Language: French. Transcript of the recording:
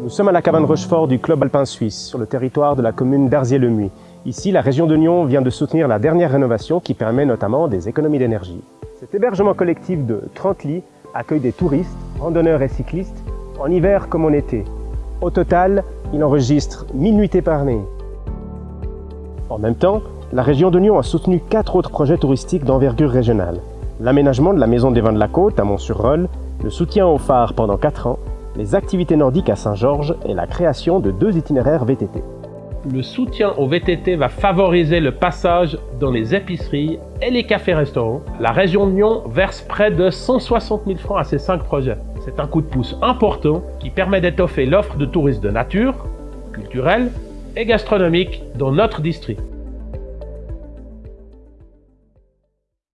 Nous sommes à la cabane Rochefort du Club Alpin Suisse, sur le territoire de la commune d'Arzier-le-Muy. Ici, la région de Nyon vient de soutenir la dernière rénovation qui permet notamment des économies d'énergie. Cet hébergement collectif de 30 lits accueille des touristes, randonneurs et cyclistes, en hiver comme en été. Au total, il enregistre 1000 nuitées par. En même temps, la région de Nyon a soutenu quatre autres projets touristiques d'envergure régionale. L'aménagement de la Maison des Vins de la Côte à Mont-sur-Rolle, le soutien au phare pendant 4 ans, les activités nordiques à Saint-Georges et la création de deux itinéraires VTT. Le soutien au VTT va favoriser le passage dans les épiceries et les cafés-restaurants. La région de Nyon verse près de 160 000 francs à ces cinq projets. C'est un coup de pouce important qui permet d'étoffer l'offre de tourisme de nature, culturel et gastronomique dans notre district.